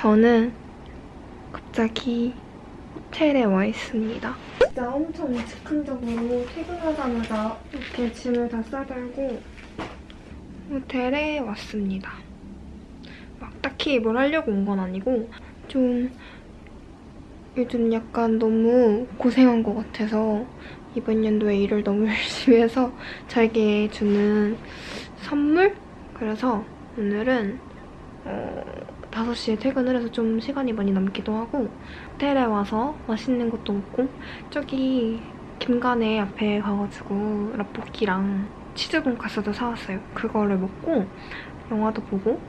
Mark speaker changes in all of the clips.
Speaker 1: 저는 갑자기 호텔에 와 있습니다. 진짜 엄청 즉흥적으로 퇴근하자마자 이렇게 짐을 다 싸들고 호텔에 왔습니다. 막 딱히 뭘 하려고 온 건 아니고 좀 요즘 약간 너무 고생한 것 같아서 이번 연도에 일을 너무 열심히 해서 저에게 주는 선물? 그래서 오늘은 어, 5시에 퇴근을 해서 좀 시간이 많이 남기도 하고 호텔에 와서 맛있는 것도 먹고 저기 김간에 앞에 가가지고 라볶이랑 치즈 돈까스도 사왔어요. 그거를 먹고 영화도 보고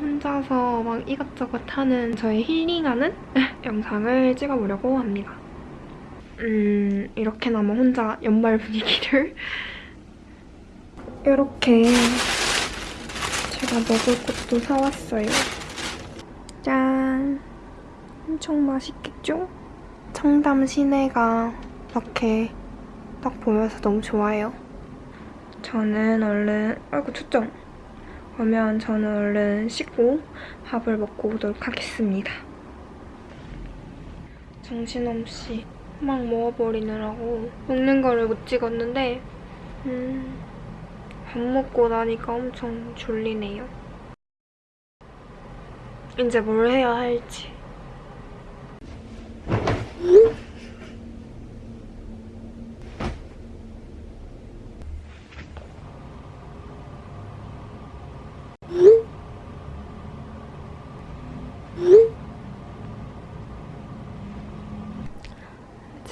Speaker 1: 혼자서 막 이것저것 하는 저의 힐링하는 영상을 찍어보려고 합니다. 음, 이렇게나마 혼자 연말 분위기를 이렇게 제가 먹을 것도 사왔어요. 짠! 엄청 맛있겠죠? 청담 시내가 이렇게 딱 보여서 너무 좋아요. 저는 얼른, 아이고 초점. 그러면 저는 얼른 씻고 밥을 먹고 오도록 하겠습니다. 정신없이 막 먹어버리느라고 먹는 거를 못 찍었는데 음, 밥 먹고 나니까 엄청 졸리네요. 이제 뭘 해야 할지.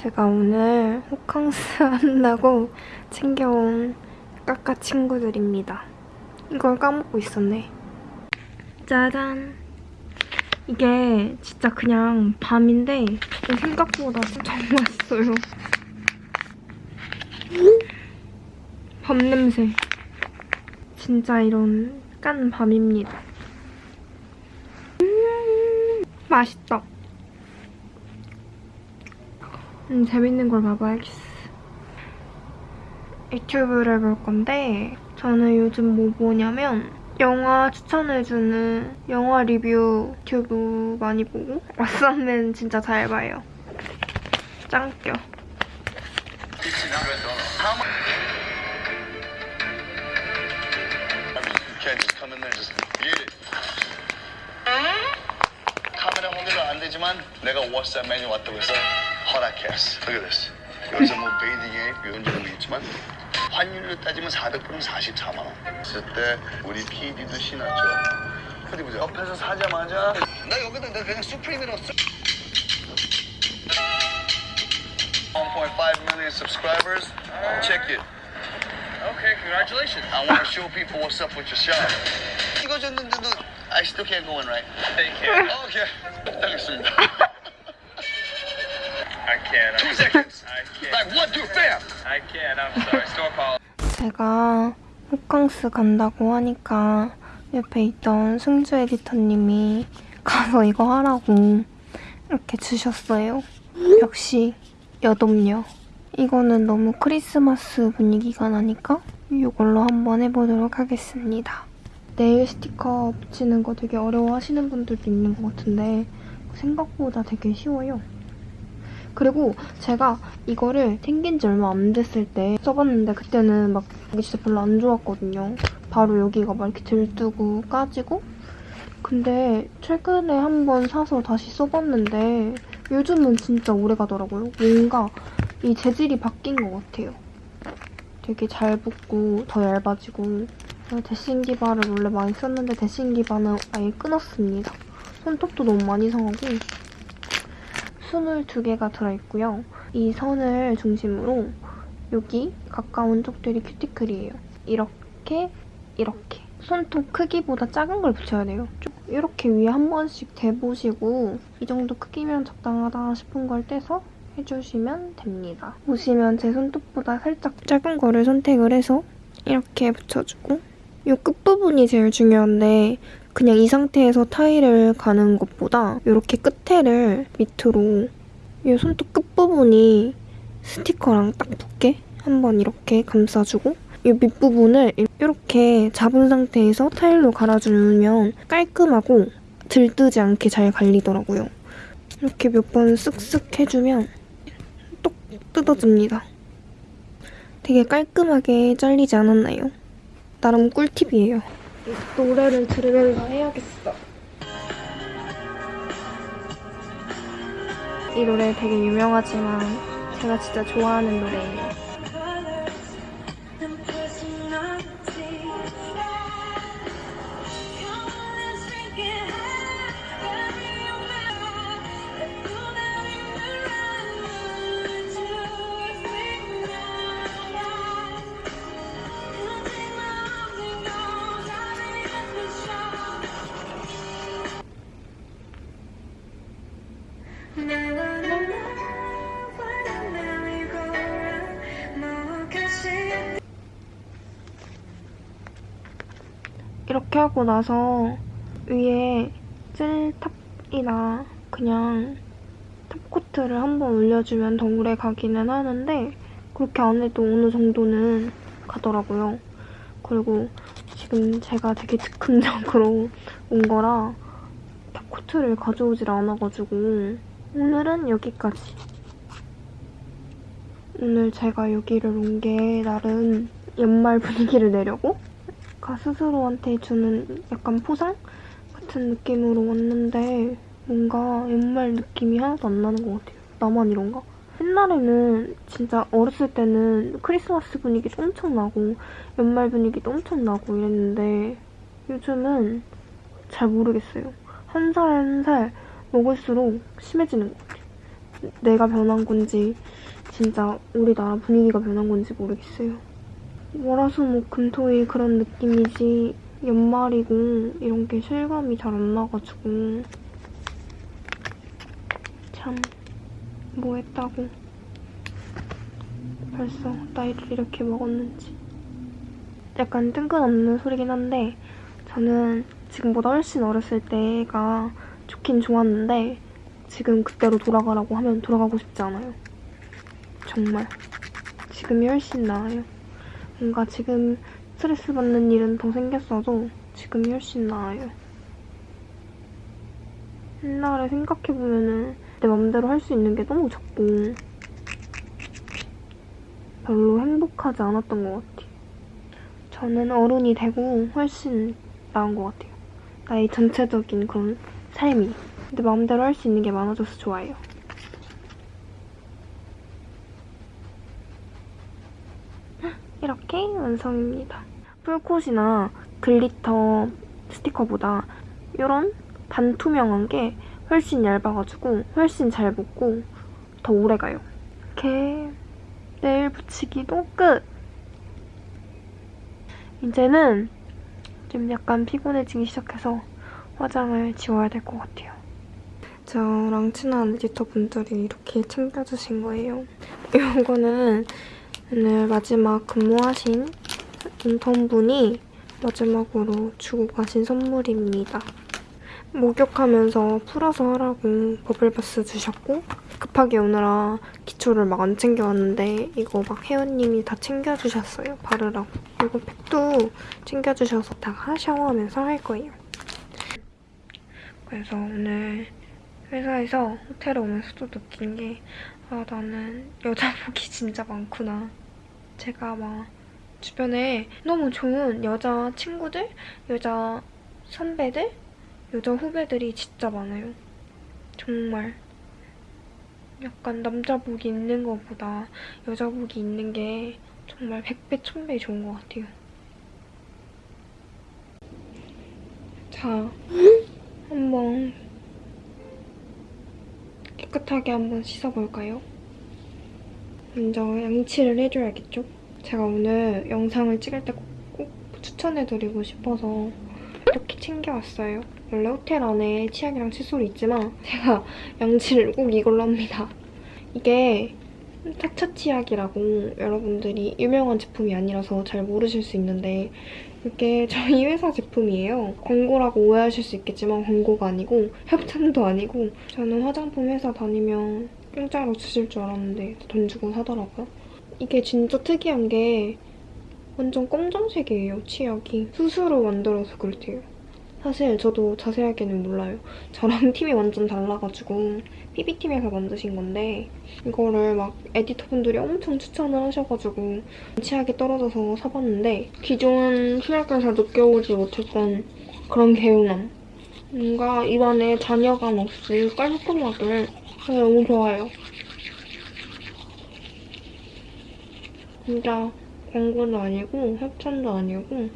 Speaker 1: 제가 오늘 호캉스 한다고 챙겨온 까까 친구들입니다. 이걸 까먹고 있었네. 짜잔. 이게 진짜 그냥 밤인데 생각보다 진짜 맛있어요. 밤 냄새. 진짜 이런 깐 밤입니다. 음, 맛있다. 음, 재밌는 걸 봐봐야겠어. 유튜브를 볼 건데 저는 요즘 뭐 보냐면 영화 추천해주는 영화 리뷰 유튜브 많이 보고 왓썸맨 진짜 잘 봐요. 짱껴.
Speaker 2: 카메라 홍대가 안 되지만 내가 메뉴 왔다고 해서 허락했어. At this. 여기서 뭐 베이딩에 점도 있지만 환율로 따지면 400불은 44만 원. 그때 우리 PD도 신났죠. 어디 보자. 옆에서 사자마자 나 여기다 내가 그냥 수프림이라고 써. 1.5 million subscribers. Check it.
Speaker 3: Okay, congratulations.
Speaker 2: I want to show people what's up with your shop. 이거 줬는데도 I still can't go in, right?
Speaker 3: Thank you.
Speaker 2: Okay. 알겠습니다.
Speaker 3: I can't.
Speaker 2: Two
Speaker 3: I'm,
Speaker 2: seconds.
Speaker 3: I can't.
Speaker 2: Like one, two, bam.
Speaker 3: I can't. I'm sorry. Store policy.
Speaker 1: 제가 호캉스 간다고 하니까 옆에 있던 승주 에디터님이 가서 이거 하라고 이렇게 주셨어요. 역시 여돔녀. 이거는 너무 크리스마스 분위기가 나니까 이걸로 한번 해보도록 하겠습니다. 네일 스티커 붙이는 거 되게 어려워하시는 분들도 있는 것 같은데 생각보다 되게 쉬워요. 그리고 제가 이거를 생긴 지 얼마 안 됐을 때 써봤는데 그때는 막 이게 진짜 별로 안 좋았거든요. 바로 여기가 막 이렇게 들뜨고 까지고 근데 최근에 한번 사서 다시 써봤는데 요즘은 진짜 오래 가더라고요. 뭔가 이 재질이 바뀐 것 같아요. 되게 잘 붙고 더 얇아지고 데싱 기 바를 원래 많이 썼는데 데싱 기 바는 아예 끊었습니다. 손톱도 너무 많이 상하고 22개가 들어있고요. 이 선을 중심으로 여기 가까운 쪽들이 큐티클이에요. 이렇게, 이렇게. 손톱 크기보다 작은 걸 붙여야 돼요. 쭉 이렇게 위에 한 번씩 대보시고 이 정도 크기면 적당하다 싶은 걸 떼서 해주시면 됩니다. 보시면 제 손톱보다 살짝 작은 거를 선택을 해서 이렇게 붙여주고 이 끝부분이 제일 중요한데 그냥 이 상태에서 타일을 가는 것 보다 이렇게 끝에를 밑으로 이 손톱 끝부분이 스티커랑 딱 붙게 한번 이렇게 감싸주고 이 밑부분을 이렇게 잡은 상태에서 타일로 갈아주면 깔끔하고 들뜨지 않게 잘 갈리더라고요. 이렇게 몇 번 쓱쓱 해주면 똑 뜯어집니다. 되게 깔끔하게 잘리지 않았나요? 나름 꿀팁이에요. 노래를 들으면서 해야겠어. 이 노래 되게 유명하지만 제가 진짜 좋아하는 노래예요. 하고 나서 위에 젤탑이나 그냥 탑코트를 한번 올려주면 더 오래 가기는 하는데 그렇게 안 해도 어느 정도는 가더라고요. 그리고 지금 제가 되게 즉흥적으로 온 거라 탑코트를 가져오질 않아가지고 오늘은 여기까지. 오늘 제가 여기를 온 게 나름 연말 분위기를 내려고 가 스스로한테 주는 약간 포상 같은 느낌으로 왔는데 뭔가 연말 느낌이 하나도 안 나는 것 같아요. 나만 이런가? 옛날에는 진짜 어렸을 때는 크리스마스 분위기도 엄청 나고 연말 분위기도 엄청 나고 이랬는데 요즘은 잘 모르겠어요. 한 살 한 살 먹을수록 심해지는 것 같아요. 내가 변한 건지 진짜 우리나라 분위기가 변한 건지 모르겠어요. 월화수목금토일 그런 느낌이지. 연말이고 이런 게 실감이 잘 안 나가지고. 참 뭐 했다고. 벌써 나이를 이렇게 먹었는지. 약간 뜬금없는 소리긴 한데 저는 지금보다 훨씬 어렸을 때가 좋긴 좋았는데 지금 그때로 돌아가라고 하면 돌아가고 싶지 않아요. 정말. 지금이 훨씬 나아요 뭔가 지금 스트레스 받는 일은 더 생겼어도 지금이 훨씬 나아요. 옛날에 생각해보면은 내 맘대로 할 수 있는 게 너무 적고 별로 행복하지 않았던 것 같아요. 저는 어른이 되고 훨씬 나은 것 같아요. 나의 전체적인 그런 삶이 내 마음대로 할 수 있는 게 많아져서 좋아요. 이렇게 완성입니다. full coat이나 glitter 스티커보다 이런 반투명한 게 훨씬 얇아가지고 훨씬 잘 붙고 더 오래가요. 이렇게 네일 붙이기도 끝! 이제는 좀 약간 피곤해지기 시작해서 화장을 지워야 될 것 같아요. 저랑 친한 에디터 분들이 이렇게 챙겨주신 거예요. 이거는 오늘 마지막 근무하신 인턴분이 마지막으로 주고 가신 선물입니다. 목욕하면서 풀어서 하라고 버블바스 주셨고 급하게 오느라 기초를 막 안 챙겨왔는데 이거 막 혜연님이 다 챙겨주셨어요. 바르라고. 그리고 팩도 챙겨주셔서 다 샤워하면서 할 거예요. 그래서 오늘 회사에서 호텔에 오면서 또 느낀 게 아, 나는 여자 복이 진짜 많구나. 제가 막 주변에 너무 좋은 여자 친구들, 여자 선배들, 여자 후배들이 진짜 많아요. 정말. 약간 남자복이 있는 것보다 여자복이 있는 게 정말 100배, 1000배 좋은 것 같아요. 자, 한번 깨끗하게 한번 씻어볼까요? 먼저 양치를 해줘야겠죠? 제가 오늘 영상을 찍을 때 꼭 추천해드리고 싶어서 이렇게 챙겨왔어요. 원래 호텔 안에 치약이랑 칫솔이 있지만 제가 양치를 꼭 이걸로 합니다. 이게 타차 치약이라고 여러분들이 유명한 제품이 아니라서 잘 모르실 수 있는데 이게 저희 회사 제품이에요. 광고라고 오해하실 수 있겠지만 광고가 아니고 협찬도 아니고 저는 화장품 회사 다니면 공짜로 주실 줄 알았는데 돈 주고 사더라고요. 이게 진짜 특이한 게 완전 검정색이에요, 치약이. 스스로 만들어서 그렇대요. 사실 저도 자세하게는 몰라요. 저랑 팀이 완전 달라가지고 PB팀에서 만드신 건데 이거를 막 에디터분들이 엄청 추천을 하셔가지고 치약이 떨어져서 사봤는데 기존 치약에서 느껴오지 못했던 그런 개운함 뭔가 입안에 잔여감 없이 깔끔하게 너무 좋아요. 진짜 광고도 아니고 협찬도 아니고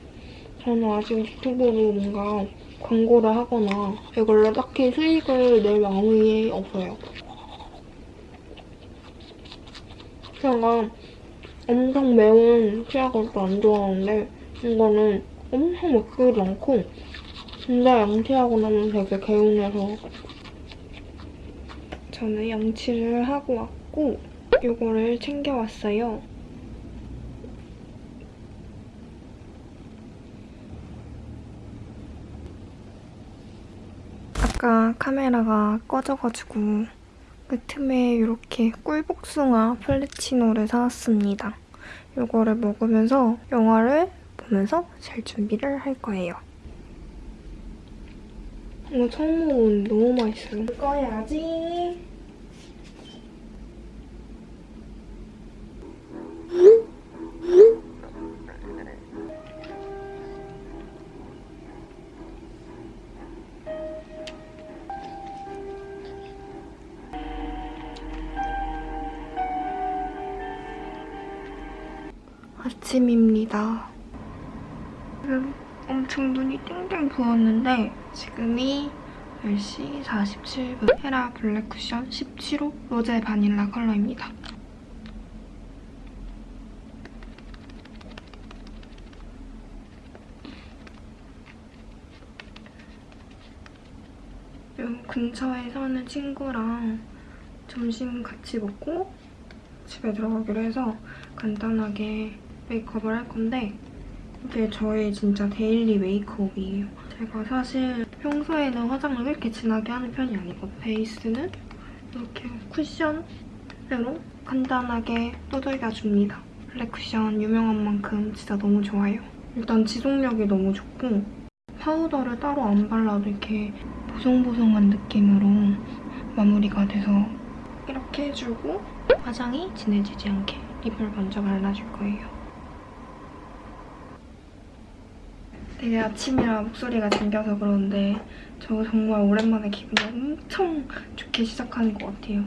Speaker 1: 저는 아직 유튜브로 뭔가 광고를 하거나 이걸로 딱히 수익을 낼 마음이 없어요. 제가 엄청 매운 치약을 또안 좋아하는데 이거는 엄청 맵지도 않고 진짜 양치하고 나면 되게 개운해서 저는 양치를 하고 왔고 이거를 챙겨왔어요. 아까 카메라가 꺼져가지고 그 틈에 이렇게 꿀복숭아 플래치노를 사왔습니다. 이거를 먹으면서 영화를 보면서 잘 준비를 할 거예요. 이거 처음 먹어보는데 너무 맛있어요. 꺼야지. 아침입니다. 지금 엄청 눈이 땡땡 부었는데 지금이 10시 47분 헤라 블랙 쿠션 17호 로제 바닐라 컬러입니다. 요 근처에 사는 친구랑 점심 같이 먹고 집에 들어가기로 해서 간단하게 메이크업을 할 건데 이게 저의 진짜 daily 메이크업이에요. 제가 사실 평소에는 화장을 그렇게 진하게 하는 편이 아니고 베이스는 이렇게 쿠션으로 간단하게 두들겨줍니다. 블랙 쿠션 유명한 만큼 진짜 너무 좋아요. 일단 지속력이 너무 좋고 파우더를 따로 안 발라도 이렇게 보송보송한 느낌으로 마무리가 돼서 이렇게 해주고 화장이 진해지지 않게 립을 먼저 발라줄 거예요. 되게 아침이라 목소리가 잠겨서 그러는데 저 정말 오랜만에 기분이 엄청 좋게 시작하는 것 같아요.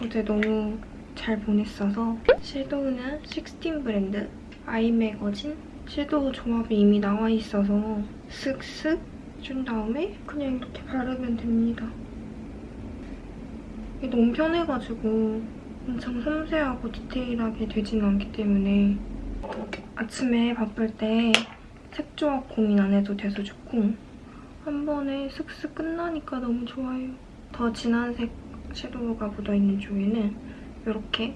Speaker 1: 어제 너무 잘 보냈어서 섀도우는 16 브랜드 아이 매거진 섀도우 조합이 이미 나와 있어서 슥슥 준 다음에 그냥 이렇게 바르면 됩니다. 이게 너무 편해가지고 엄청 섬세하고 디테일하게 되지는 않기 때문에 아침에 바쁠 때 색 조합 고민 안 해도 돼서 좋고 한 번에 슥슥 끝나니까 너무 좋아요. 더 진한 색 섀도우가 묻어있는 쪽에는 이렇게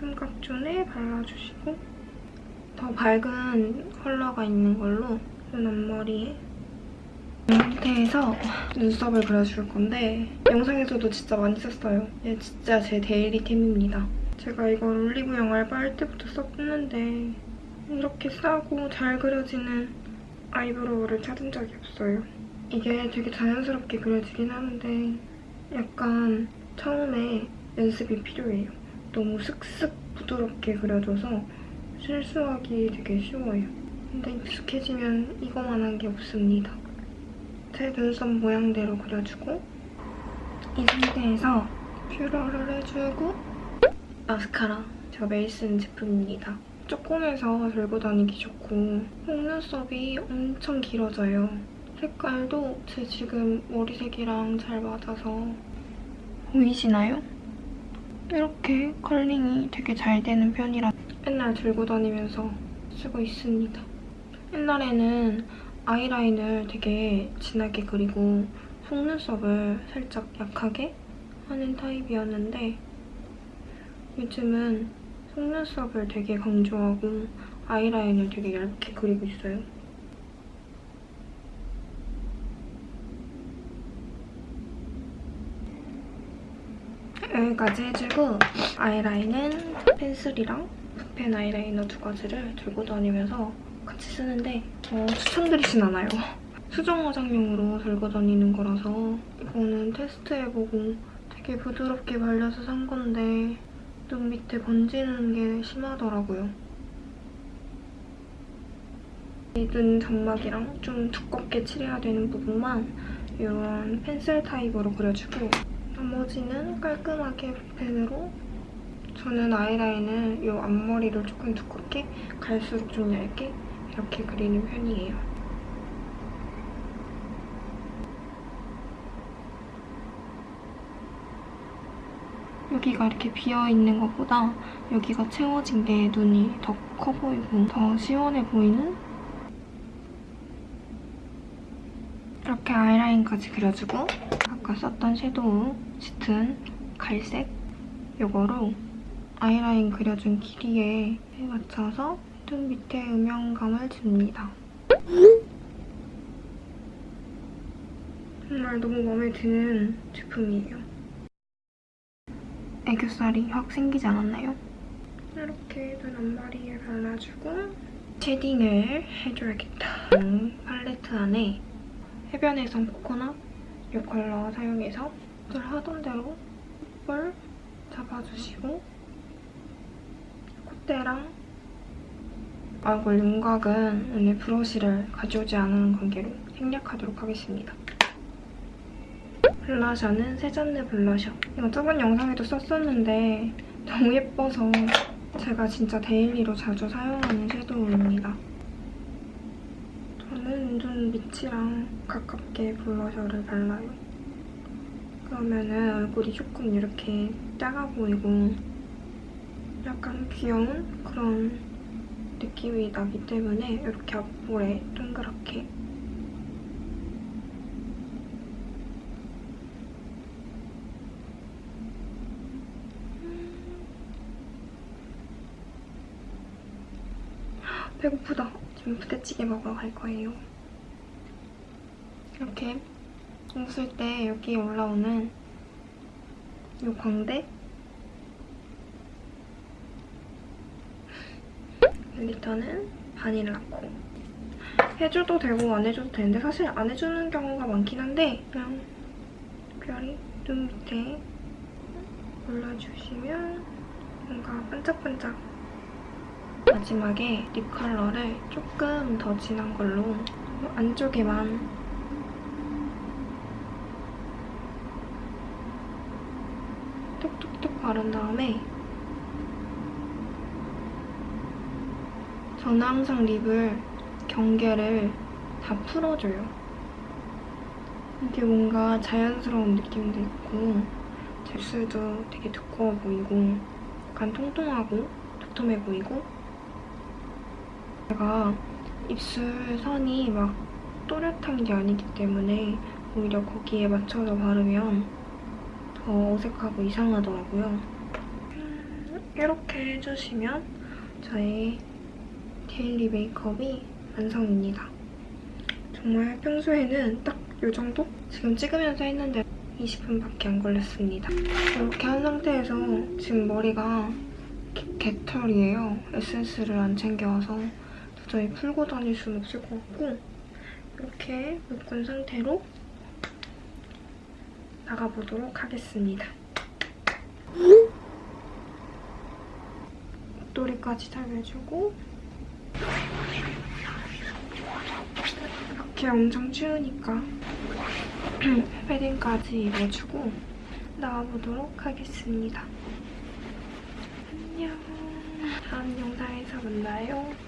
Speaker 1: 삼각존에 발라주시고 더 밝은 컬러가 있는 걸로 눈 앞머리에 이 상태에서 눈썹을 그려줄 건데 영상에서도 진짜 많이 썼어요. 얘 진짜 제 daily템입니다. 제가 이걸 올리브영 알바할 때부터 썼는데 이렇게 싸고 잘 그려지는 eyebrow를 찾은 적이 없어요. 이게 되게 자연스럽게 그려지긴 하는데 약간 처음에 연습이 필요해요. 너무 슥슥 부드럽게 그려져서 실수하기 되게 쉬워요. 근데 익숙해지면 이거만한 게 없습니다. 제 눈썹 모양대로 그려주고 이 상태에서 뷰러를 해주고 마스카라 매일 쓰는 제품입니다. 조금해서 들고 다니기 좋고 속눈썹이 엄청 길어져요. 색깔도 제 지금 머리색이랑 잘 맞아서 보이시나요? 이렇게 컬링이 되게 잘 되는 편이라 맨날 들고 다니면서 쓰고 있습니다. 옛날에는 아이라인을 되게 진하게 그리고 속눈썹을 살짝 약하게 하는 타입이었는데 요즘은 속눈썹을 되게 강조하고 아이라인을 되게 얇게 그리고 있어요. 여기까지 해주고 아이라인은 펜슬이랑 붓펜 아이라이너 두 가지를 들고 다니면서 같이 쓰는데 어, 추천드리진 않아요. 수정 화장용으로 들고 다니는 거라서 이거는 테스트해보고 되게 부드럽게 발려서 산 건데 눈 밑에 번지는 게 심하더라고요. 이 눈 점막이랑 좀 두껍게 칠해야 되는 부분만 이런 펜슬 타입으로 그려주고 나머지는 깔끔하게 붓펜으로 저는 아이라인을 이 앞머리를 조금 두껍게 갈수록 좀 얇게 이렇게 그리는 편이에요. 여기가 이렇게 비어있는 것보다 여기가 채워진 게 눈이 더 커 보이고 더 시원해 보이는 이렇게 아이라인까지 그려주고 아까 썼던 섀도우 짙은 갈색 이거로 아이라인 그려준 길이에 맞춰서 눈 밑에 음영감을 줍니다. 정말 너무 마음에 드는 제품이에요. 애교살이 확 생기지 않았나요? 이렇게 눈 앞머리에 발라주고 shading을 해줘야겠다. 음, 팔레트 안에 해변에선 코코넛 이 컬러 사용해서 늘 하던 대로 콧볼 잡아주시고 콧대랑 얼굴 윤곽은 오늘 브러쉬를 가져오지 않은 관계로 생략하도록 하겠습니다. 블러셔는 세잔느 블러셔. 이거 저번 영상에도 썼었는데 너무 예뻐서 제가 진짜 daily로 자주 사용하는 섀도우입니다. 저는 눈 밑이랑 가깝게 블러셔를 발라요. 그러면은 얼굴이 조금 이렇게 작아 보이고 약간 귀여운 그런 느낌이 나기 때문에 이렇게 앞볼에 동그랗게 배고프다. 지금 부대찌개 먹으러 갈 거예요. 이렇게 웃을 때 여기 올라오는 이 광대 일리터는 바닐라코 해줘도 되고 안 해줘도 되는데 사실 안 해주는 경우가 많긴 한데 그냥 특별히 눈 밑에 올려주시면 뭔가 반짝반짝 마지막에 립 컬러를 조금 더 진한 걸로 안쪽에만 톡톡톡 바른 다음에 저는 항상 립을 경계를 다 풀어줘요. 이게 뭔가 자연스러운 느낌도 있고 입술도 되게 두꺼워 보이고 약간 통통하고 도톰해 보이고 제가 입술 선이 막 또렷한 게 아니기 때문에 오히려 거기에 맞춰서 바르면 더 어색하고 이상하더라고요. 음, 이렇게 해주시면 저의 데일리 메이크업이 완성입니다. 정말 평소에는 딱 이 정도? 지금 찍으면서 했는데 20분밖에 안 걸렸습니다. 이렇게 한 상태에서 지금 머리가 개, 개털이에요. 에센스를 안 챙겨와서 도저히 풀고 다닐 수는 없을 것 같고 이렇게 묶은 상태로 나가보도록 하겠습니다. 목도리까지 잘 매주고 이렇게 엄청 추우니까 패딩까지 입어주고 나와보도록 하겠습니다. 안녕. 다음 영상에서 만나요.